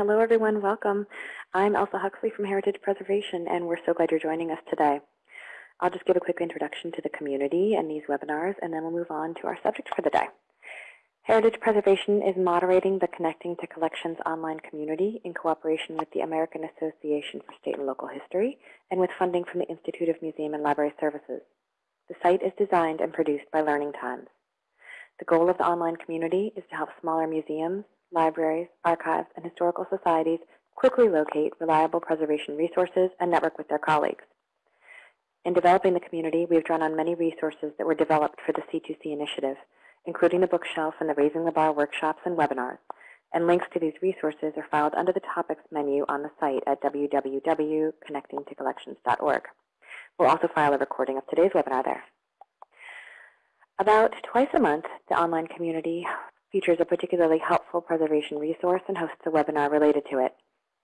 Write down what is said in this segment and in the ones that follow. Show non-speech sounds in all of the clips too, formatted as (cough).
Hello, everyone. Welcome. I'm Elsa Huxley from Heritage Preservation, and we're so glad you're joining us today. I'll just give a quick introduction to the community and these webinars, and then we'll move on to our subject for the day. Heritage Preservation is moderating the Connecting to Collections online community in cooperation with the American Association for State and Local History and with funding from the Institute of Museum and Library Services. The site is designed and produced by Learning Times. The goal of the online community is to help smaller museums, libraries, archives, and historical societies quickly locate reliable preservation resources and network with their colleagues. In developing the community, we've drawn on many resources that were developed for the C2C initiative, including the bookshelf and the Raising the Bar workshops and webinars, and links to these resources are filed under the Topics menu on the site at www.connectingtocollections.org. We'll also file a recording of today's webinar there. About twice a month, the online community features a particularly helpful preservation resource and hosts a webinar related to it.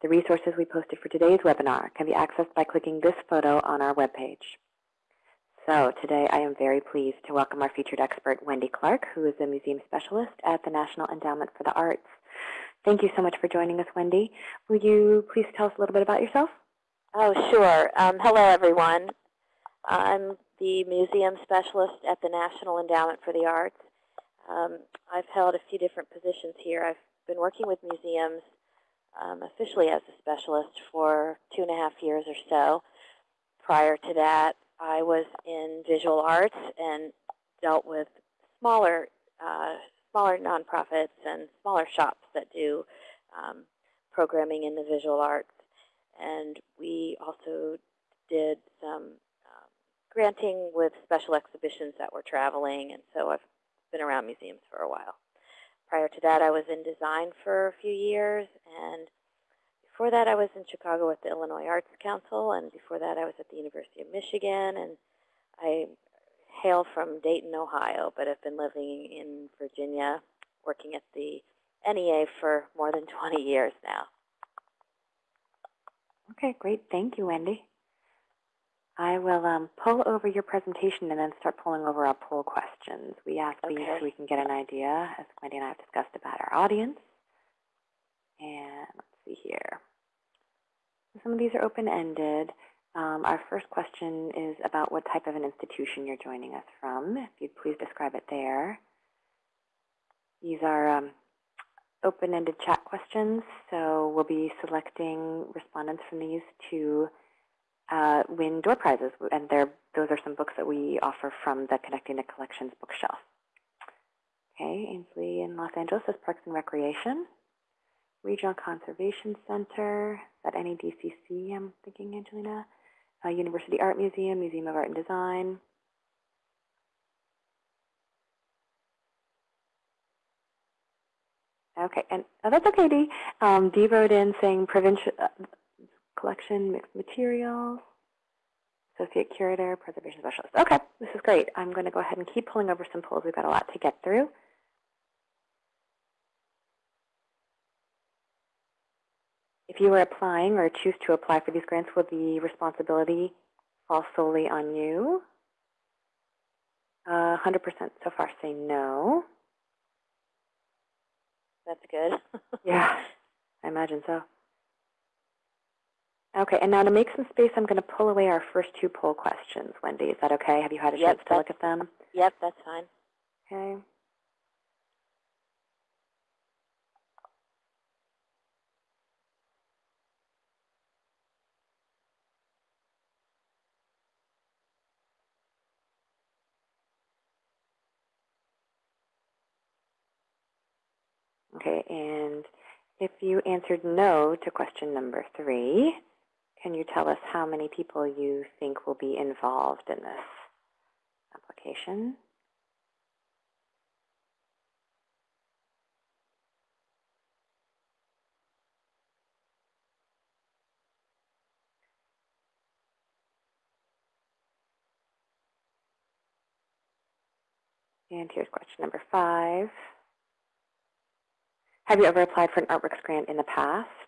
The resources we posted for today's webinar can be accessed by clicking this photo on our webpage. So today I am very pleased to welcome our featured expert, Wendy Clark, who is a museum specialist at the National Endowment for the Arts. Thank you so much for joining us, Wendy. Will you please tell us a little bit about yourself? Oh, sure. Um, hello, everyone. I'm the museum specialist at the National Endowment for the Arts. Um, I've held a few different positions here. I've been working with museums um, officially as a specialist for two and a half years or so. Prior to that, I was in visual arts and dealt with smaller, uh, smaller nonprofits and smaller shops that do um, programming in the visual arts. And we also did some granting with special exhibitions that were traveling, and so I've been around museums for a while. Prior to that, I was in design for a few years, and before that, I was in Chicago with the Illinois Arts Council, and before that, I was at the University of Michigan, and I hail from Dayton, Ohio, but I've been living in Virginia, working at the NEA for more than (laughs) 20 years now. Okay, great. Thank you, Wendy. I will um, pull over your presentation and then start pulling over our poll questions. We ask okay. these so we can get an idea, as Wendy and I have discussed, about our audience. And let's see here. Some of these are open-ended. Um, our first question is about what type of an institution you're joining us from. If you'd please describe it there. These are um, open-ended chat questions, so we'll be selecting respondents from these to uh, win door prizes, and those are some books that we offer from the Connecting to Collections bookshelf. Okay, Ainsley in Los Angeles is Parks and Recreation. Regional Conservation Center, that NEDCC, I'm thinking, Angelina? Uh, University Art Museum, Museum of Art and Design. Okay, and oh, that's okay, Dee. Um, Dee wrote in saying provincial, uh, collection, mixed materials, associate curator, preservation specialist. Okay, this is great. I'm going to go ahead and keep pulling over some polls. We've got a lot to get through. If you are applying or choose to apply for these grants, will the responsibility fall solely on you? 100% uh, so far say no. That's good. (laughs) yeah, I imagine so. Okay, and now to make some space, I'm going to pull away our first two poll questions. Wendy, is that okay? Have you had a yep, chance to look at them? Yep, that's fine. Okay. Okay, and if you answered no to question number three, can you tell us how many people you think will be involved in this application? And here's question number five. Have you ever applied for an Artworks grant in the past?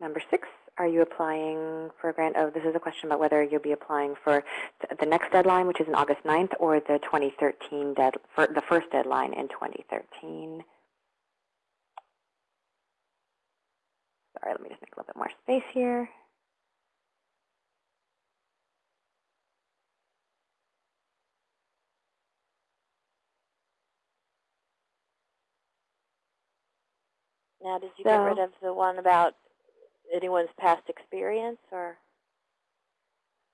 Number six, are you applying for a grant? Oh, this is a question about whether you'll be applying for the next deadline, which is on August 9th, or the 2013 dead, for the first deadline in 2013. Sorry, let me just make a little bit more space here. Now, did you So- get rid of the one about anyone's past experience or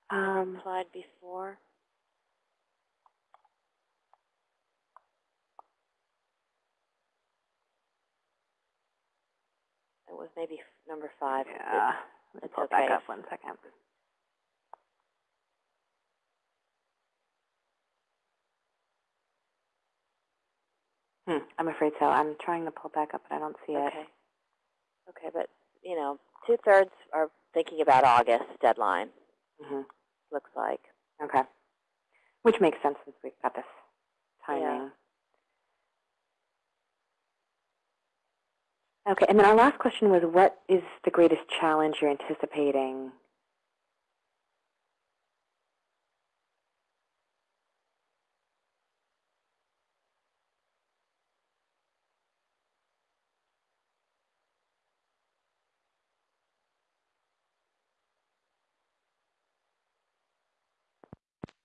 Um, applied before? It was maybe number five. Yeah, it's pull it back up one second. Hmm, I'm afraid so. I'm trying to pull back up, but I don't see it. Okay. Okay, but, you know, two-thirds are thinking about August deadline, hmm looks like. Okay. Which makes sense since we've got this Yeah. timing. Okay, and then our last question was, what is the greatest challenge you're anticipating?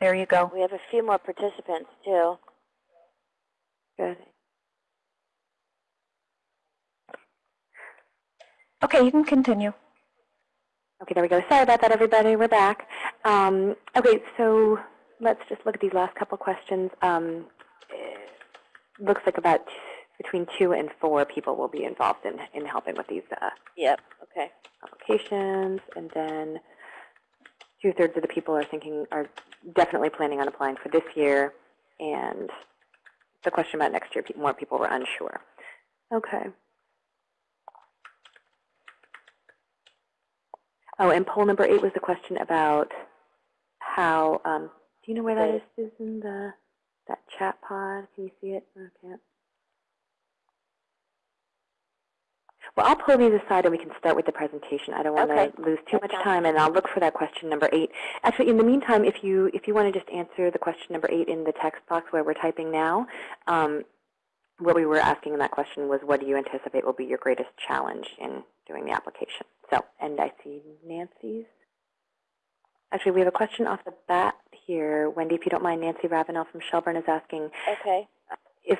There you go. We have a few more participants, too. Good. Okay, you can continue. Okay, there we go. Sorry about that, everybody. We're back. Um, okay, so let's just look at these last couple questions. Um, looks like about between two and four people will be involved in, in helping with these uh, Yep, okay. applications, and then two-thirds of the people are thinking, are definitely planning on applying for this year, and the question about next year, more people were unsure. Okay. Oh, and poll number eight was the question about how, um, do you know where that is, Susan, the, that chat pod? Can you see it? I can't. Well, I'll pull these aside and we can start with the presentation. I don't want Okay. to lose too much time, and I'll look for that question number eight. Actually, in the meantime, if you if you want to just answer the question number eight in the text box where we're typing now, um, what we were asking in that question was, what do you anticipate will be your greatest challenge in doing the application? So, and I see Nancy's. Actually, we have a question off the bat here. Wendy, if you don't mind, Nancy Ravenel from Shelburne is asking Okay. if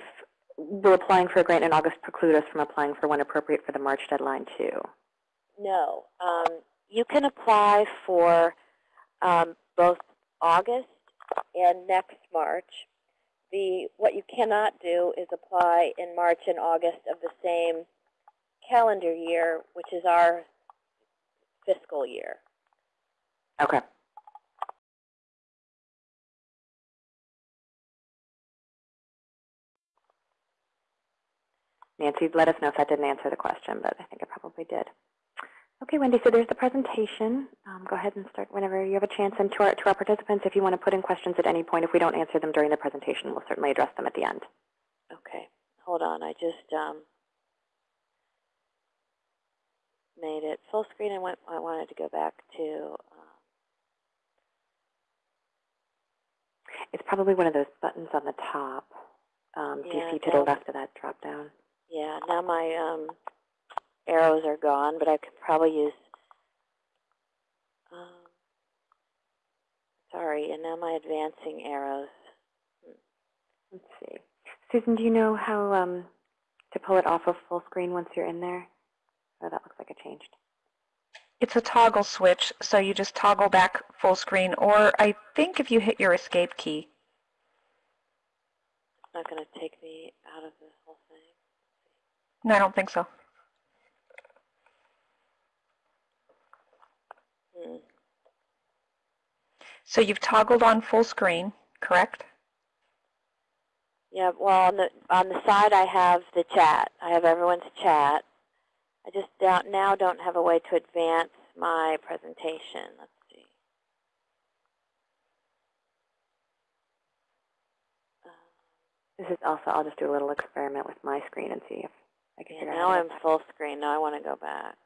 will applying for a grant in August preclude us from applying for one appropriate for the March deadline too? No. Um, you can apply for um, both August and next March. The what you cannot do is apply in March and August of the same calendar year, which is our fiscal year. Okay. Nancy, let us know if that didn't answer the question, but I think it probably did. Okay, Wendy, so there's the presentation. Um, go ahead and start whenever you have a chance. And to our, to our participants, if you want to put in questions at any point, if we don't answer them during the presentation, we'll certainly address them at the end. Okay. Hold on. I just um, made it full screen and went, I wanted to go back to um, It's probably one of those buttons on the top. Um, do you see to the left of that drop down? Yeah, now my um, arrows are gone, but I could probably use, um, sorry, and now my advancing arrows. Let's see. Susan, do you know how um, to pull it off of full screen once you're in there? Oh, that looks like it changed. It's a toggle switch, so you just toggle back full screen, or I think if you hit your escape key. It's not going to take me out of the whole thing. No, I don't think so. Hmm. So you've toggled on full screen, correct? Yeah, well, on the on the side I have the chat. I have everyone's chat. I just don't, now don't have a way to advance my presentation. Let's see. Um, This is also, I'll just do a little experiment with my screen and see if I can yeah, now I'm to- full screen. Now I want to go back.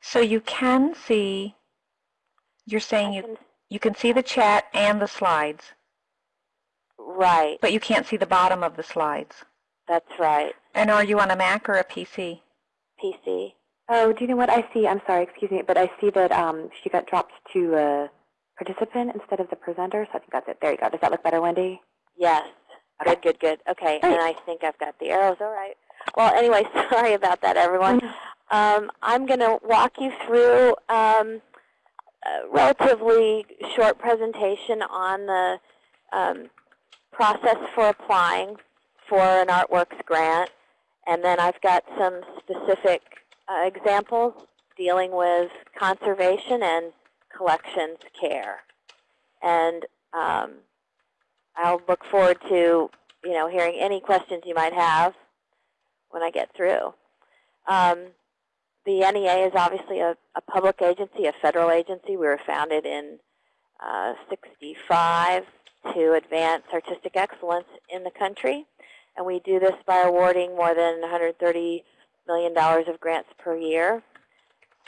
So you can see, you're saying I you, you can see the chat and the slides, right, but you can't see the bottom of the slides. that's right. And are you on a Mac or a PC? PC. Oh, do you know what I see? I'm sorry, excuse me, but I see that um, she got dropped to a participant instead of the presenter, so I think that's it. There you go. Does that look better, Wendy? Yes. Okay. Good, good, good. Okay, Great. and I think I've got the arrows. All right. Well, anyway, (laughs) sorry about that, everyone. Um, I'm going to walk you through um, a relatively short presentation on the um, process for applying for an Artworks grant. And then I've got some specific uh, examples dealing with conservation and collections care. And um, I'll look forward to, you know, hearing any questions you might have when I get through. Um, the NEA is obviously a, a public agency, a federal agency. We were founded in uh, 65 to advance artistic excellence in the country. And we do this by awarding more than $130 million of grants per year.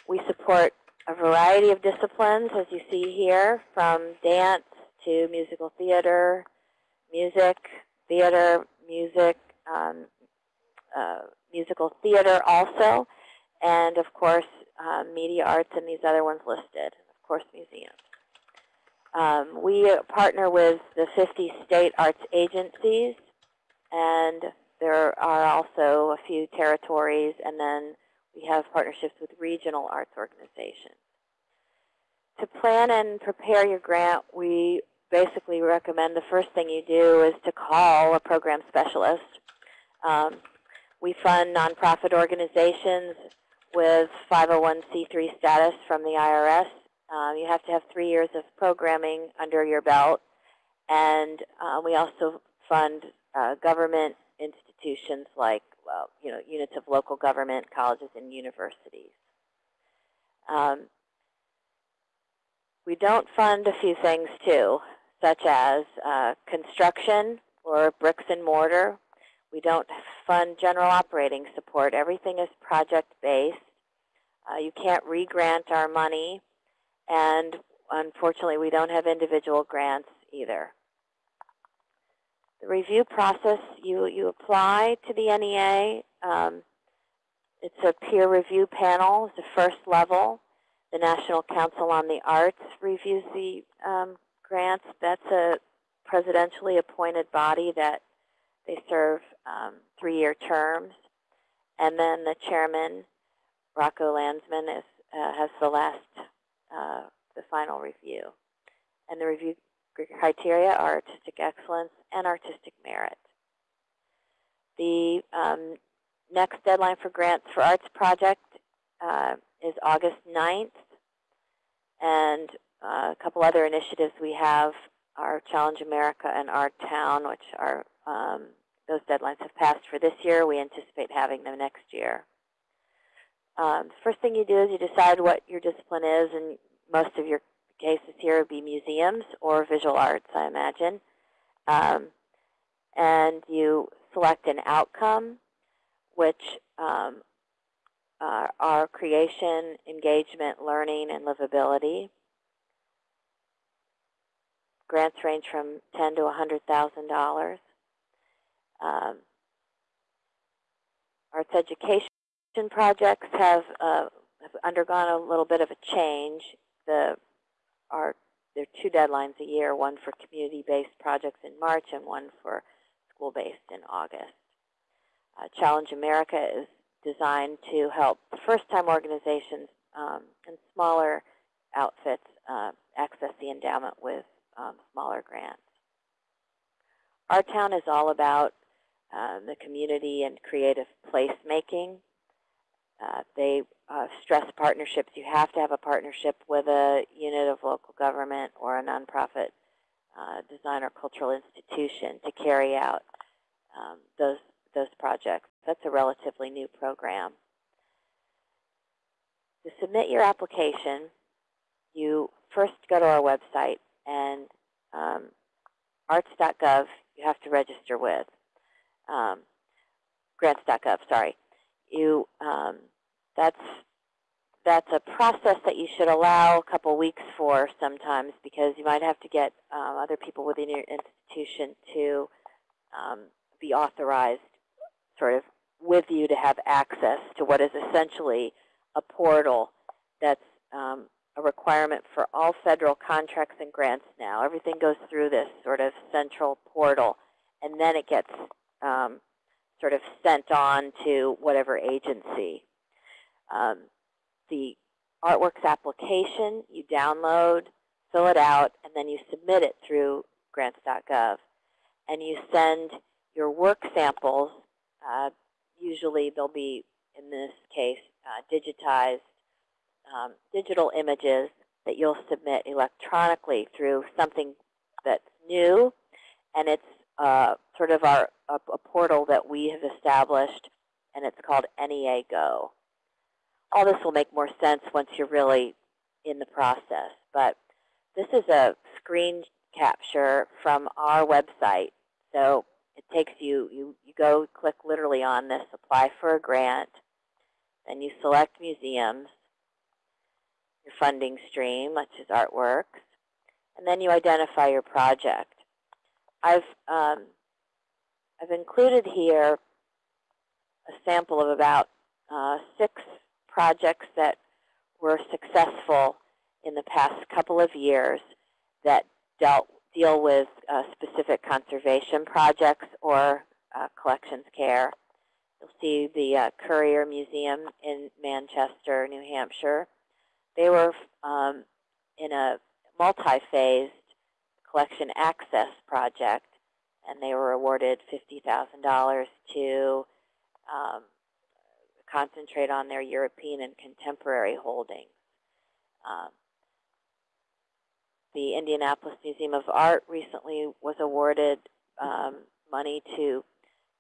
We support a variety of disciplines, as you see here, from dance to musical theater, music, theater, music, um, uh, musical theater also, and of course uh, media arts and these other ones listed, of course museums. Um, we partner with the 50 state arts agencies, and there are also a few territories, and then we have partnerships with regional arts organizations. To plan and prepare your grant, we basically recommend the first thing you do is to call a program specialist. Um, we fund nonprofit organizations with 501c3 status from the IRS. Um, you have to have three years of programming under your belt. And uh, we also fund uh, government institutions like, well, you know, units of local government, colleges, and universities. Um, we don't fund a few things too, such as uh, construction or bricks and mortar. We don't fund general operating support. Everything is project-based. Uh, you can't re-grant our money, and unfortunately, we don't have individual grants either. The review process, you, you apply to the NEA. Um, it's a peer review panel. It's the first level. The National Council on the Arts reviews the um, grants. That's a presidentially appointed body that they serve um, three-year terms. And then the chairman, Rocco Landesman, is, uh, has the last, uh, the final review. And the review criteria are artistic excellence and artistic merit. The um, next deadline for grants for arts project uh, is August 9th. And uh, a couple other initiatives we have are Challenge America and Our Town, which are um, those deadlines have passed for this year. We anticipate having them next year. Um, the first thing you do is you decide what your discipline is, and most of your cases here would be museums or visual arts, I imagine. Um, and you select an outcome, which um, are, are creation, engagement, learning, and livability. grants range from ten to hundred thousand dollars. Um, arts education projects have, uh, have undergone a little bit of a change. The there are two deadlines a year, one for community-based projects in March and one for school-based in August. Uh, Challenge America is designed to help first-time organizations um, and smaller outfits uh, access the endowment with um, smaller grants. Our town is all about uh, the community and creative placemaking. Uh, they uh, stress partnerships. You have to have a partnership with a unit of local government or a nonprofit uh, design or cultural institution to carry out um, those those projects. That's a relatively new program. To submit your application, you first go to our website and um, arts.gov you have to register with. Um, grants.gov, sorry. You um, that's that's a process that you should allow a couple weeks for sometimes because you might have to get um, other people within your institution to um, be authorized sort of with you to have access to what is essentially a portal that's um, a requirement for all federal contracts and grants now. Everything goes through this sort of central portal, and then it gets um, sort of sent on to whatever agency. Um, the artworks application, you download, fill it out, and then you submit it through grants.gov. And you send your work samples, uh, usually they'll be, in this case, uh, digitized um, digital images that you'll submit electronically through something that's new, and it's uh, sort of our a, a portal that we have established, and it's called NEA Go all this will make more sense once you're really in the process. But this is a screen capture from our website. So it takes you, you, you go click literally on this, apply for a grant, then you select museums, your funding stream, which is artworks, and then you identify your project. I've, um, I've included here a sample of about uh, six projects that were successful in the past couple of years that dealt deal with uh, specific conservation projects or uh, collections care. You'll see the uh, Currier Museum in Manchester, New Hampshire. They were um, in a multi-phased collection access project, and they were awarded $50,000 to um, concentrate on their European and contemporary holdings. Um, the Indianapolis Museum of Art recently was awarded um, money to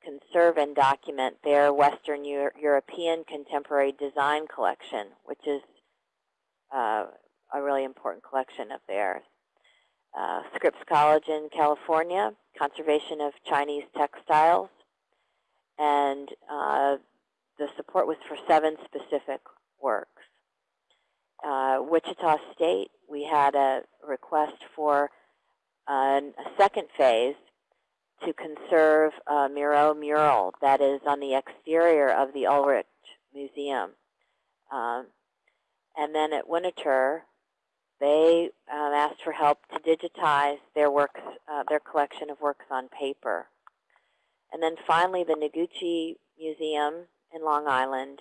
conserve and document their Western Euro European contemporary design collection, which is uh, a really important collection of theirs. Uh, Scripps College in California, conservation of Chinese textiles, and uh, the support was for seven specific works. Uh, Wichita State, we had a request for a second phase to conserve a Miro mural that is on the exterior of the Ulrich Museum. Um, and then at Winterthur, they um, asked for help to digitize their works, uh, their collection of works on paper. And then finally, the Noguchi Museum in Long Island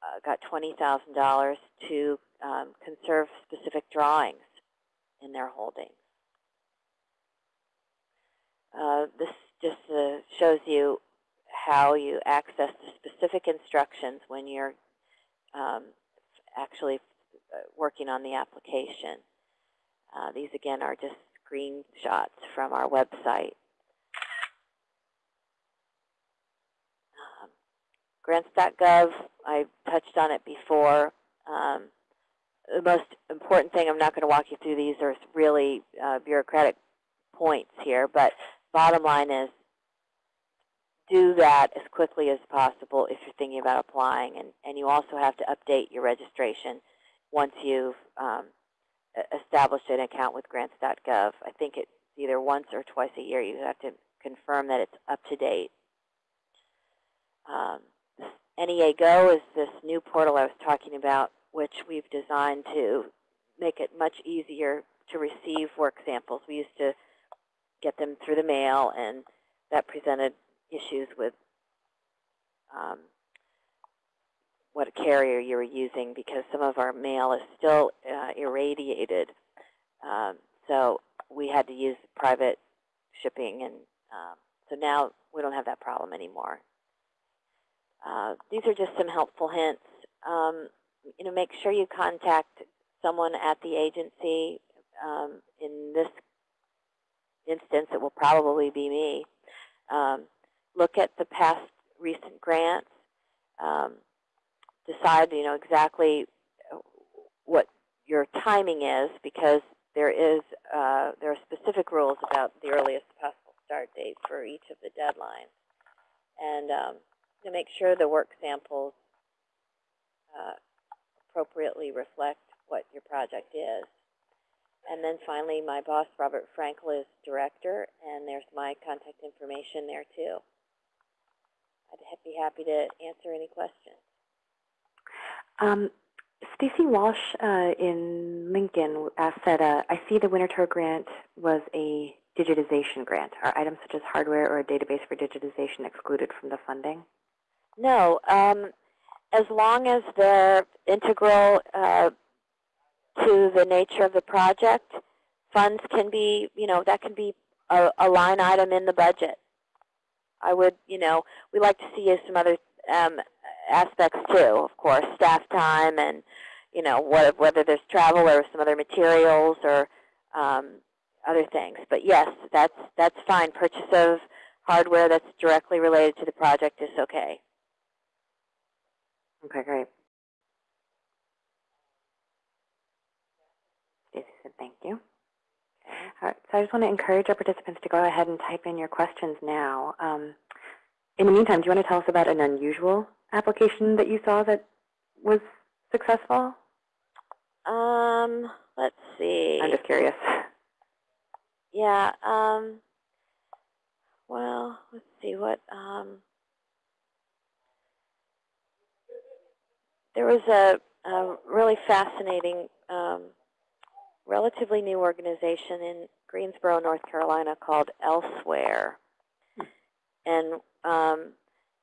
uh, got $20,000 to um, conserve specific drawings in their holdings. Uh, this just uh, shows you how you access the specific instructions when you're um, actually working on the application. Uh, these, again, are just screenshots from our website. Grants.gov, I touched on it before. Um, the most important thing, I'm not going to walk you through these, there's really uh, bureaucratic points here, but bottom line is do that as quickly as possible if you're thinking about applying. And, and you also have to update your registration once you've um, e- establish an account with grants.gov. I think it's either once or twice a year. You have to confirm that it's up to date. Um, NEA Go is this new portal I was talking about, which we've designed to make it much easier to receive work samples. We used to get them through the mail, and that presented issues with um, what carrier you were using because some of our mail is still uh, irradiated. Um, so we had to use private shipping, and um, so now we don't have that problem anymore. Uh, these are just some helpful hints. Um, you know, make sure you contact someone at the agency. Um, in this instance, it will probably be me. Um, look at the past recent grants. Decide, you know, exactly what your timing is because there is uh, there are specific rules about the earliest possible start date for each of the deadlines, and um, to make sure the work samples uh, appropriately reflect what your project is. And then finally, my boss, Robert Frankel, is director, and there's my contact information there too. I'd be happy to answer any questions. Um, Stacy Walsh uh, in Lincoln asked that uh, I see the Winterthur grant was a digitization grant. Are items such as hardware or a database for digitization excluded from the funding? No, um, as long as they're integral uh, to the nature of the project, funds can be, you know, that can be a, a line item in the budget. I would, you know, we like to see some other um, aspects too, of course, staff time and, you know, what, whether there's travel or some other materials or um, other things. But yes, that's, that's fine. Purchase of hardware that's directly related to the project is okay. Okay, great. Stacy said thank you. All right, so I just want to encourage our participants to go ahead and type in your questions now. Um, in the meantime, do you want to tell us about an unusual application that you saw that was successful? Um, let's see. I'm just curious. Yeah, um, well, let's see what, um, there was a, a really fascinating, um, relatively new organization in Greensboro, North Carolina called Elsewhere. And um,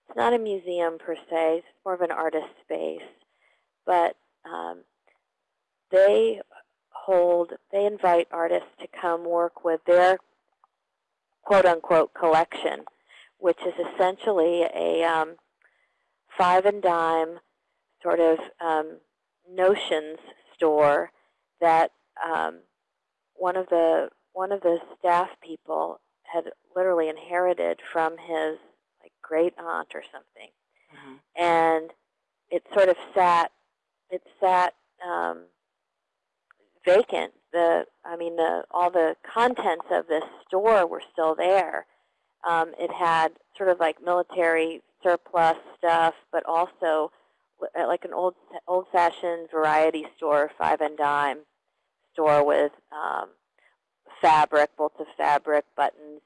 it's not a museum per se, it's more of an artist space. But um, they hold, they invite artists to come work with their quote-unquote collection, which is essentially a um, five and dime sort of um, notions store that um, one of the one of the staff people had literally inherited from his great aunt or something, Mm -hmm. and it sort of sat it sat um, vacant. The I mean the all the contents of this store were still there. Um, it had sort of like military surplus stuff, but also like an old old-fashioned variety store, five and dime store with um, fabric, bolts of fabric, buttons,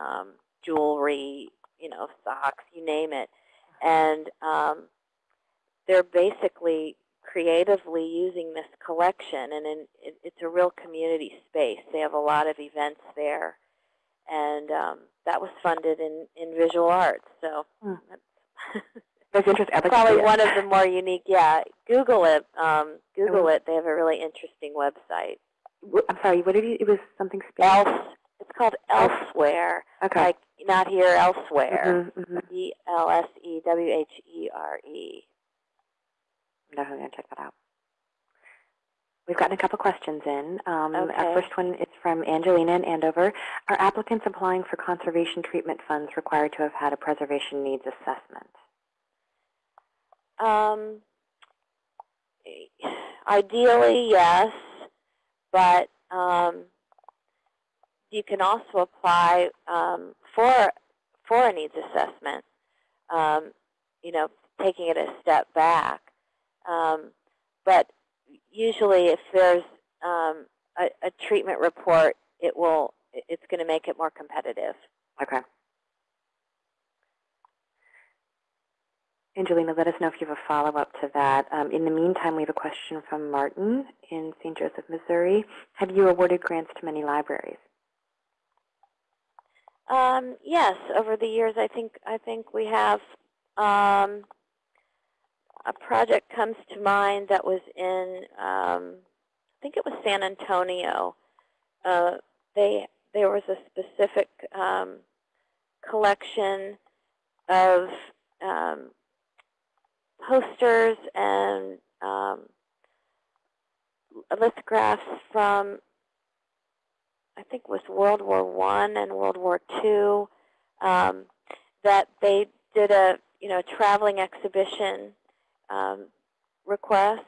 um, jewelry, you know, socks, you name it. And um, they're basically creatively using this collection, and in, it, it's a real community space. They have a lot of events there, and um, that was funded in, in visual arts. So Hmm. that's (laughs) That's interesting. I'd like to probably one of the more unique. Yeah, Google it. Um, Google will. it. They have a really interesting website. I'm sorry. What did you? It was something. Else, it's called Elsewhere. Okay. Like not here, elsewhere. Mhm, mhm. E L S E W H E R E. I'm definitely going to check that out. We've gotten a couple questions in. Um, Okay. Our first one is from Angelina in Andover. Are applicants applying for conservation treatment funds required to have had a preservation needs assessment? Um, ideally, yes, but um, you can also apply um, for for a needs assessment. Um, you know, taking it a step back. Um, but usually, if there's um, a, a treatment report, it will it's going to make it more competitive. Okay. Angelina, let us know if you have a follow-up to that. Um, in the meantime, we have a question from Martin in St. Joseph, Missouri. Have you awarded grants to many libraries? Um, yes, over the years, I think I think we have um, a project comes to mind that was in um, I think it was San Antonio. Uh, they there was a specific um, collection of um, posters and um, lithographs from I think it was World War One and World War Two, um, that they did a you know traveling exhibition um, request.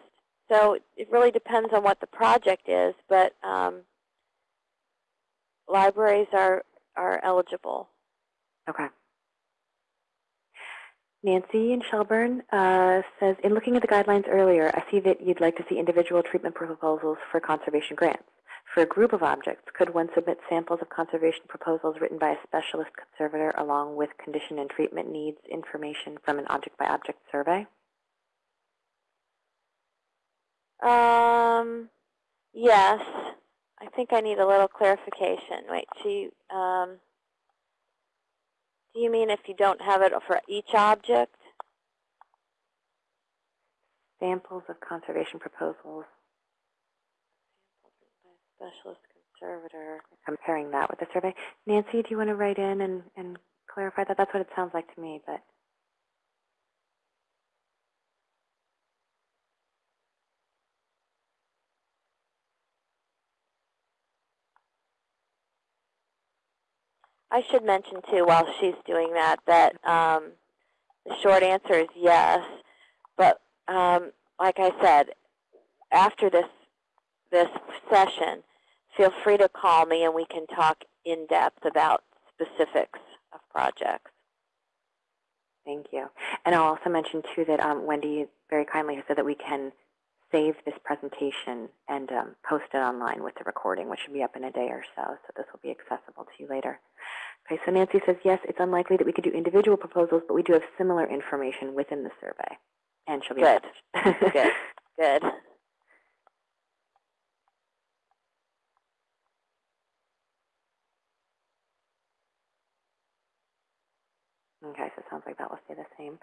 So it really depends on what the project is, but um, libraries are are eligible. Okay. Nancy in Shelburne uh, says, in looking at the guidelines earlier, I see that you'd like to see individual treatment proposals for conservation grants. For a group of objects, could one submit samples of conservation proposals written by a specialist conservator along with condition and treatment needs information from an object-by-object survey? Um, yes. I think I need a little clarification. Wait, she, um, do you mean if you don't have it for each object? Samples of conservation proposals, Specialist conservator. comparing that with the survey. Nancy, do you want to write in and, and clarify that? That's what it sounds like to me, but I should mention too, while she's doing that, that um, the short answer is yes. But um, like I said, after this this session, feel free to call me and we can talk in depth about specifics of projects. Thank you. And I'll also mention, too, that um, Wendy very kindly has said that we can save this presentation and um, post it online with the recording, which should be up in a day or so, so this will be accessible to you later. Okay, so Nancy says, yes, it's unlikely that we could do individual proposals, but we do have similar information within the survey. And she'll be (laughs) Good. Good. Good. Okay, so it sounds like that will stay the same.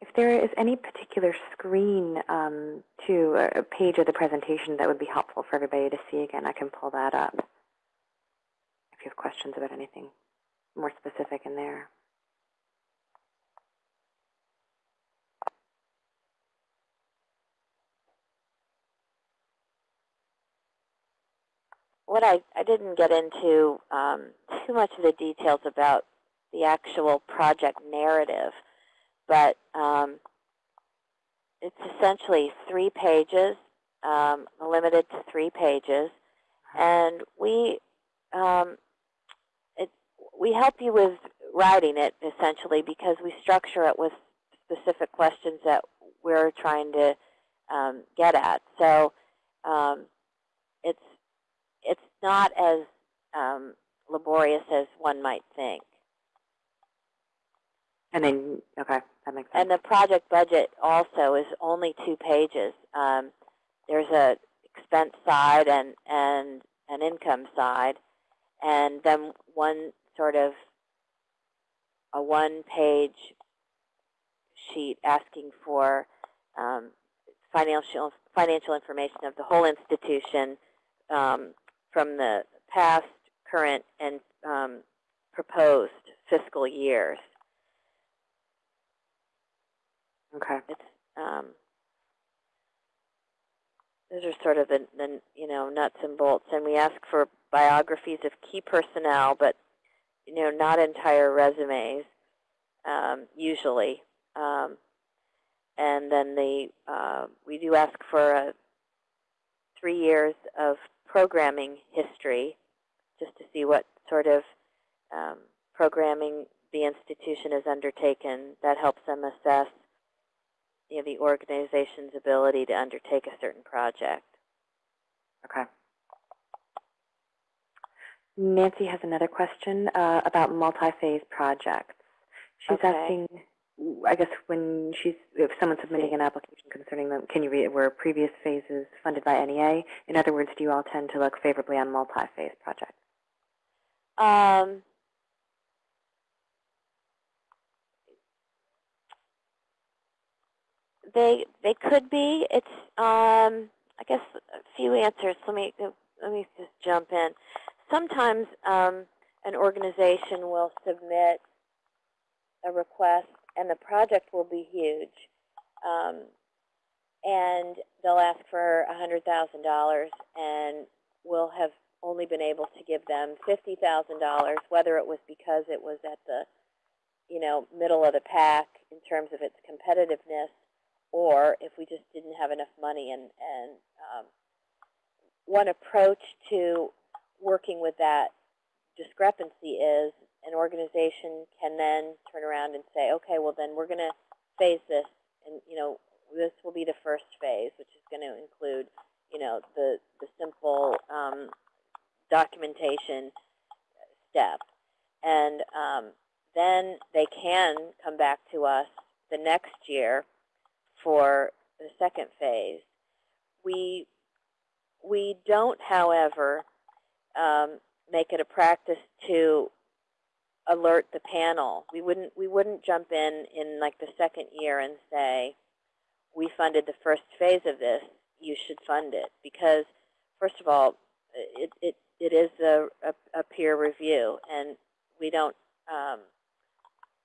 If there is any particular screen um, to a page of the presentation that would be helpful for everybody to see again, I can pull that up. If you have questions about anything more specific in there. What I, I didn't get into um, too much of the details about the actual project narrative, but um, it's essentially three pages, um, limited to three pages, and we um, it, we help you with writing it essentially because we structure it with specific questions that we're trying to um, get at. So um, not as um, laborious as one might think. And then, okay, that makes sense. And the project budget also is only two pages. Um, there's a expense side and, and an income side, and then one sort of a one-page sheet asking for um, financial financial information of the whole institution um, from the past, current, and um, proposed fiscal years. okay. It's um, those are sort of the, the you know nuts and bolts, and we ask for biographies of key personnel, but you know not entire resumes um, usually. Um, and then the uh, we do ask for a three years of programming history, just to see what sort of um, programming the institution has undertaken. That helps them assess you know, the organization's ability to undertake a certain project. Okay. Nancy has another question uh, about multi-phase projects. She's Okay. asking, I guess when she's, if someone's submitting an application concerning them, can you read were previous phases funded by NEA? In other words, do you all tend to look favorably on multi-phase projects? Um, they they could be. It's um, I guess a few answers. Let me let me just jump in. Sometimes um, an organization will submit a request, and the project will be huge, um, and they'll ask for a hundred thousand dollars, and we'll have only been able to give them fifty thousand dollars, whether it was because it was at the you know middle of the pack in terms of its competitiveness, or if we just didn't have enough money. And and um, one approach to working with that discrepancy is an organization can then turn around and say, okay, well then we're going to phase this, and you know this will be the first phase, which is going to include you know the the simple um, documentation step, and um, then they can come back to us the next year for the second phase. We we don't, however, um, make it a practice to alert the panel. We wouldn't we wouldn't jump in in like the second year and say we funded the first phase of this. You should fund it because first of all, it it, it is a, a, a peer review, and we don't um,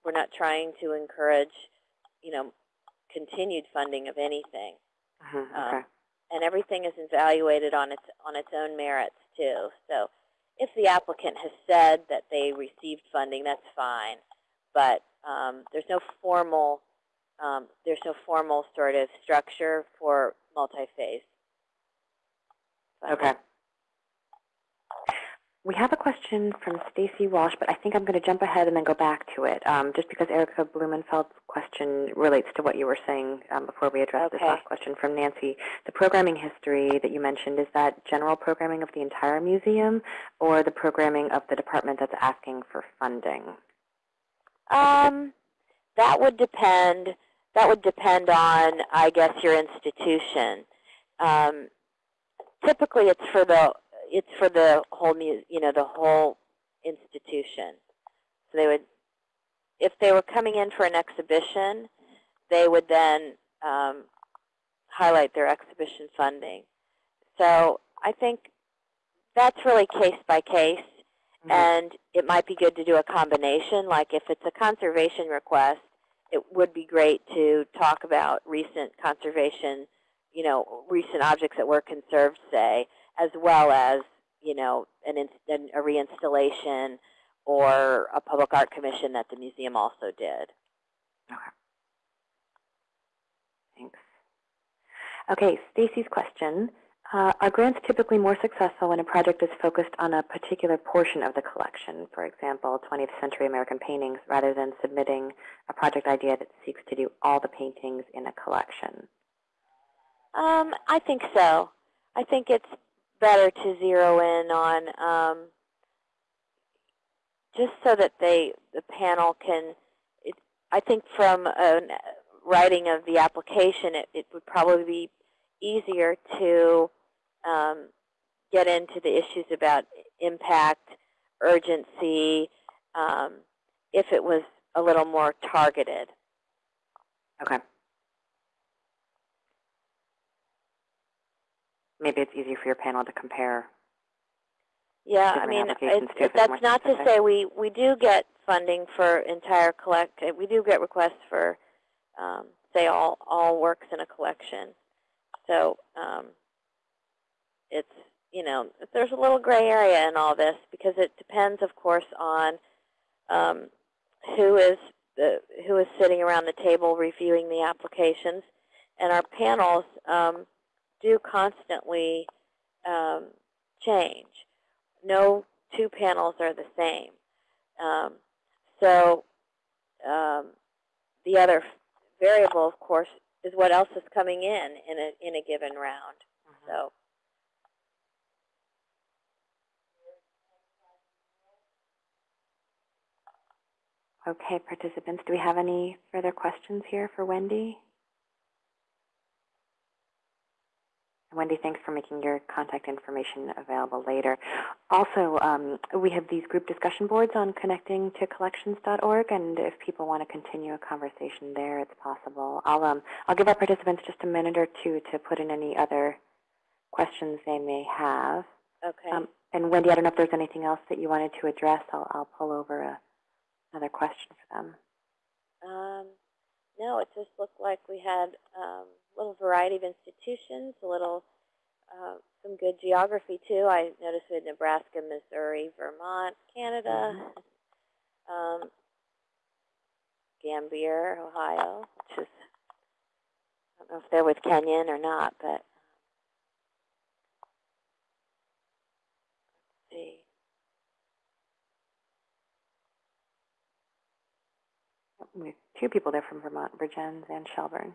we're not trying to encourage you know continued funding of anything. Mhm, Um, okay. and everything is evaluated on its on its own merits too. So if the applicant has said that they received funding, that's fine. But um, there's no formal um, there's no formal sort of structure for multi-phase. Okay. We have a question from Stacy Walsh, but I think I'm going to jump ahead and then go back to it, um, just because Erica Blumenfeld's question relates to what you were saying um, before we addressed this last question from Nancy. The programming history that you mentioned, is that general programming of the entire museum or the programming of the department that's asking for funding? Um, that would depend. That would depend on, I guess, your institution. Um, typically, it's for the it's for the whole you know the whole institution. So they would, if they were coming in for an exhibition, they would then um, highlight their exhibition funding. So I think that's really case by case. Mhm. And it might be good to do a combination. Like if it's a conservation request, it would be great to talk about recent conservation, you know, recent objects that were conserved, say, as well as, you know, an, an, a reinstallation or a public art commission that the museum also did. Okay. Thanks. Okay, Stacy's question. Uh, are grants typically more successful when a project is focused on a particular portion of the collection, for example, 20th century American paintings, rather than submitting a project idea that seeks to do all the paintings in a collection? Um, I think so. I think it's better to zero in on um, just so that they the panel can. It, I think from a writing of the application, it, it would probably be easier to um, get into the issues about impact, urgency, um, if it was a little more targeted. Okay. Maybe it's easier for your panel to compare. Yeah, I mean, too, if that's not to say we, we do get funding for entire collect, we do get requests for, um, say, all, all works in a collection. So um, it's, you know, there's a little gray area in all this because it depends, of course, on um, who is the, who is sitting around the table reviewing the applications. And our panels um, do constantly um, change no two panels are the same. Um, so um, the other variable, of course, is what else is coming in in a in a given round. So Okay, participants, do we have any further questions here for Wendy? Wendy, thanks for making your contact information available later. Also, um, we have these group discussion boards on connecting to collections.org, and if people want to continue a conversation there, it's possible. I'll, um, I'll give our participants just a minute or two to put in any other questions they may have. okay. Um, and Wendy, I don't know if there's anything else that you wanted to address. I'll, I'll pull over a, another question for them. Um, no, it just looked like we had um, little variety of institutions, a little, uh, some good geography too. I noticed we had Nebraska, Missouri, Vermont, Canada, um, Gambier, Ohio, which is, I don't know if they're with Kenyon or not, but let's see. We have two people there from Vermont, Vergennes and Shelburne.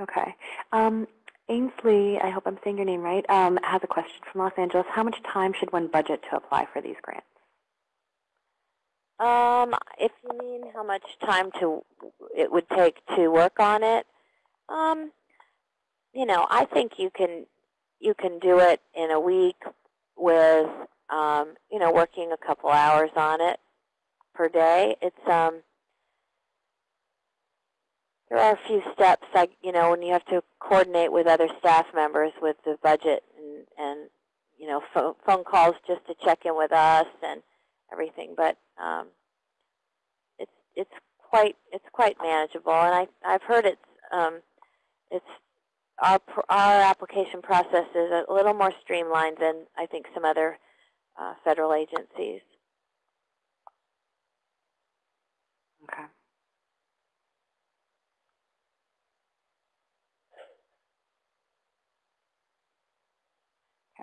Okay. Um, Ainsley, I hope I'm saying your name right, um, has a question from Los Angeles. How much time should one budget to apply for these grants? Um, if you mean how much time to it would take to work on it, um, you know, I think you can you can do it in a week with um, you know working a couple hours on it per day. It's um, there are a few steps like you know when you have to coordinate with other staff members with the budget and and you know phone, phone calls just to check in with us and everything, but um, it's it's quite it's quite manageable, and I I've heard it's um, it's our our application process is a little more streamlined than I think some other uh, federal agencies. Okay.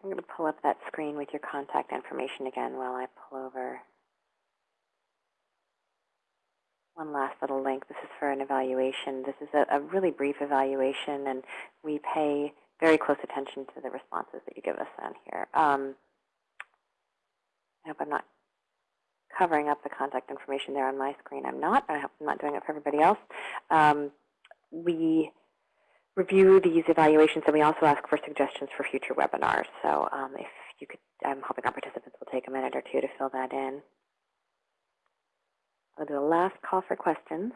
I'm going to pull up that screen with your contact information again while I pull over one last little link. This is for an evaluation. This is a, a really brief evaluation, and we pay very close attention to the responses that you give us on here. Um, I hope I'm not covering up the contact information there on my screen. I'm not. I hope I'm not doing it for everybody else. Um, we review these evaluations, and we also ask for suggestions for future webinars. So um, if you could, I'm hoping our participants will take a minute or two to fill that in. I'll do a last call for questions.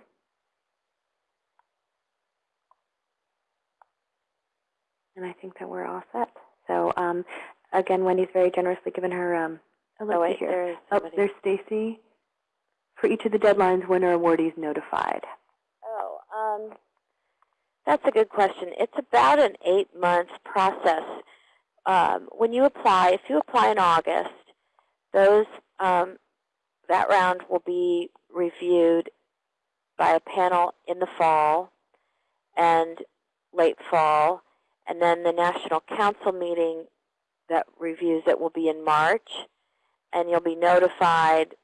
And I think that we're all set. So um, again, Wendy's very generously given her, um, oh, Oh wait, here. there Oh, there's Stacy. For each of the deadlines, when are awardees notified? Oh, um, that's a good question. It's about an eight-month process. Um, when you apply, if you apply in August, those um, that round will be reviewed by a panel in the fall and late fall, and then the National Council meeting that reviews it will be in March, and you'll be notified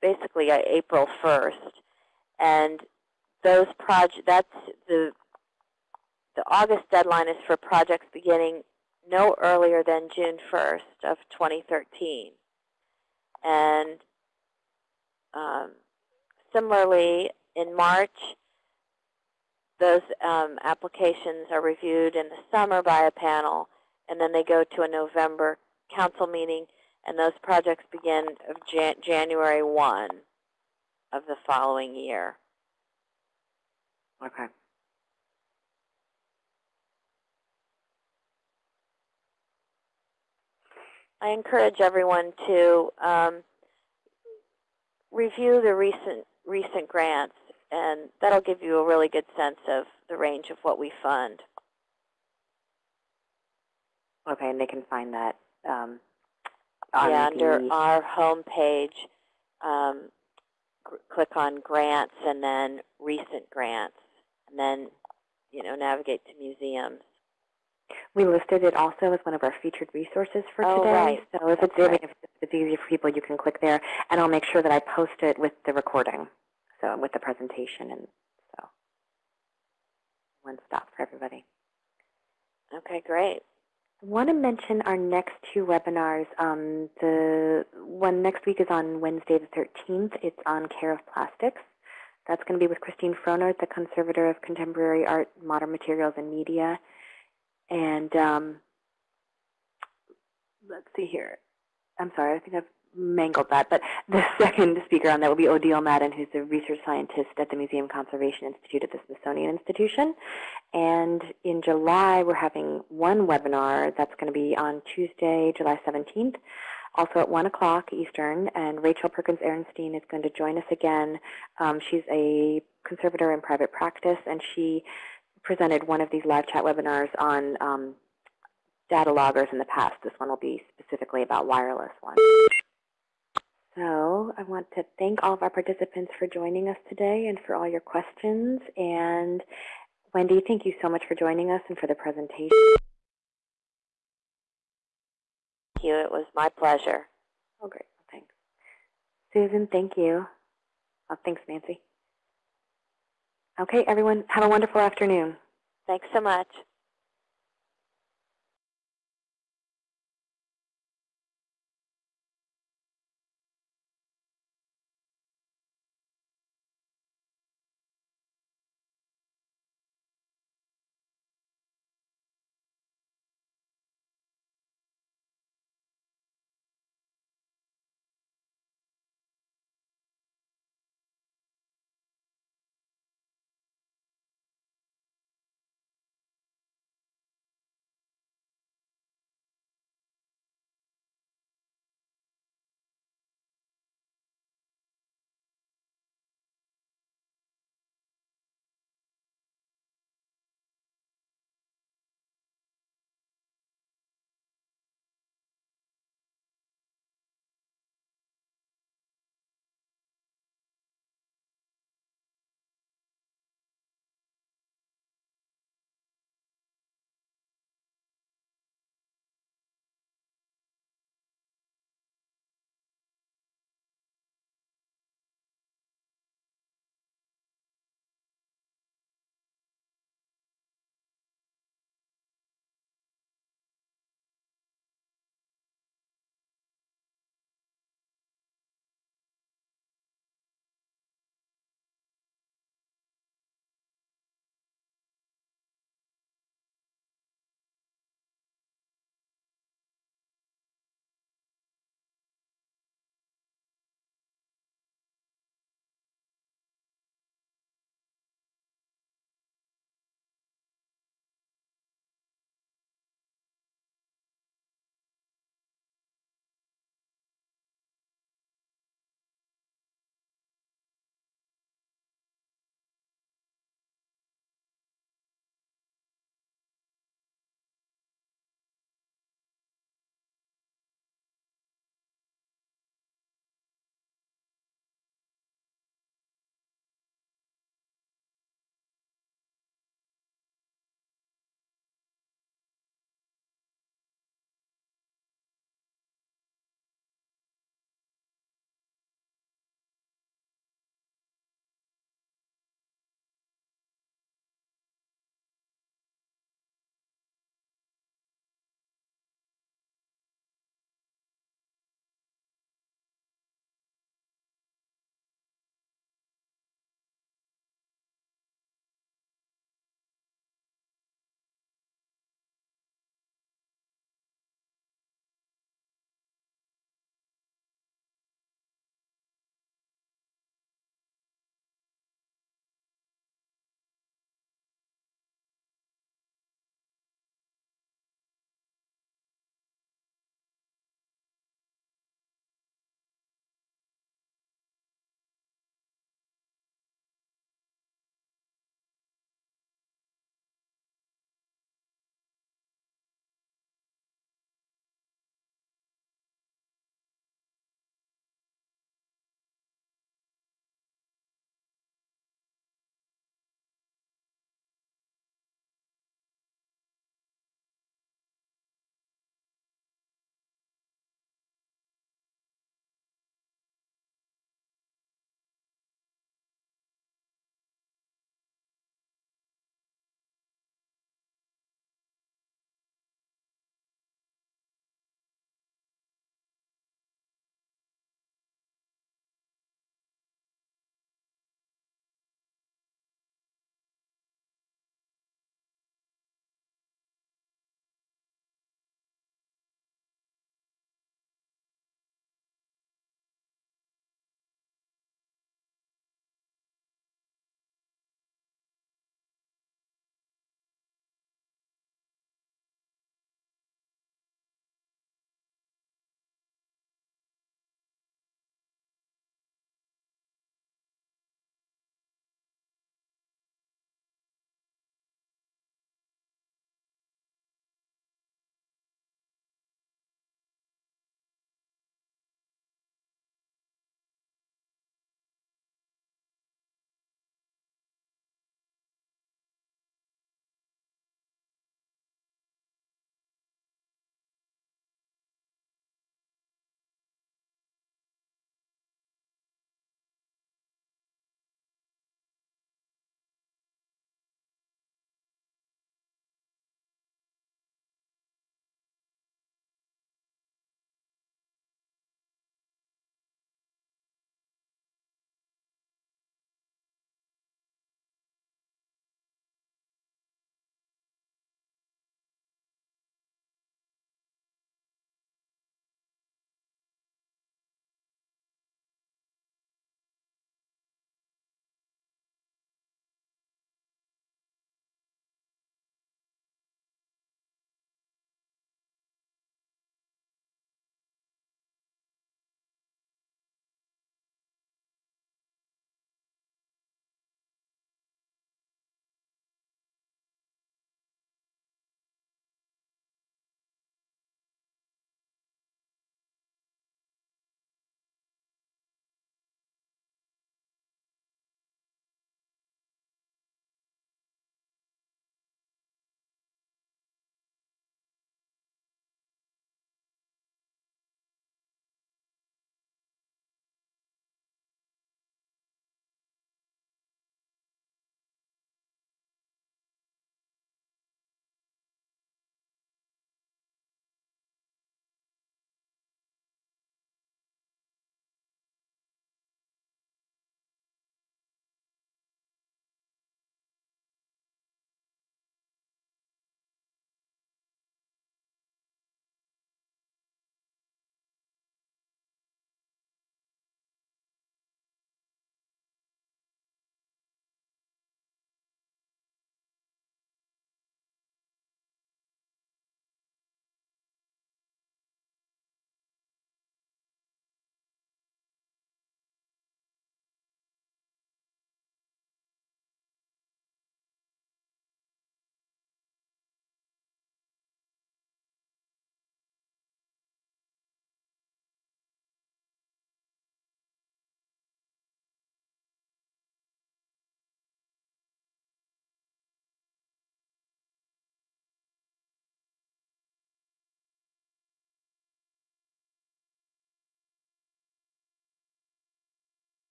basically April 1st. And those project that's the the August deadline is for projects beginning no earlier than June 1st of 2013. And um, similarly, in March, those um, applications are reviewed in the summer by a panel, and then they go to a November council meeting, and those projects begin of Jan January 1 of the following year. Okay. I encourage everyone to um, review the recent recent grants, and that'll give you a really good sense of the range of what we fund. Okay, and they can find that um, on yeah, under the, our home page, um, click on grants and then recent grants, and then you know navigate to museums. We listed it also as one of our featured resources for Oh, today. right. So if it's, That's mean, if it's easier for people, you can click there, and I'll make sure that I post it with the recording So with the presentation and so one stop for everybody. Okay, great. I want to mention our next two webinars. Um, the one next week is on Wednesday the 13th. It's on care of plastics. That's going to be with Christine Frohnert, the conservator of contemporary art, modern materials, and media. And um, let's see here. I'm sorry, I think I've mangled that. But the (laughs) second speaker on that will be Odile Madden, who's a research scientist at the Museum Conservation Institute at the Smithsonian Institution. And in July, we're having one webinar that's going to be on Tuesday, July 17th, also at 1 o'clock Eastern. And Rachel Perkins Arenstein is going to join us again. Um, she's a conservator in private practice, and she presented one of these live chat webinars on um, data loggers in the past. This one will be specifically about wireless ones. So I want to thank all of our participants for joining us today and for all your questions. And Wendy, thank you so much for joining us and for the presentation. Thank you. It was my pleasure. Oh, great. Thanks. Susan, thank you. Oh, thanks, Nancy. Okay, everyone, have a wonderful afternoon. Thanks so much.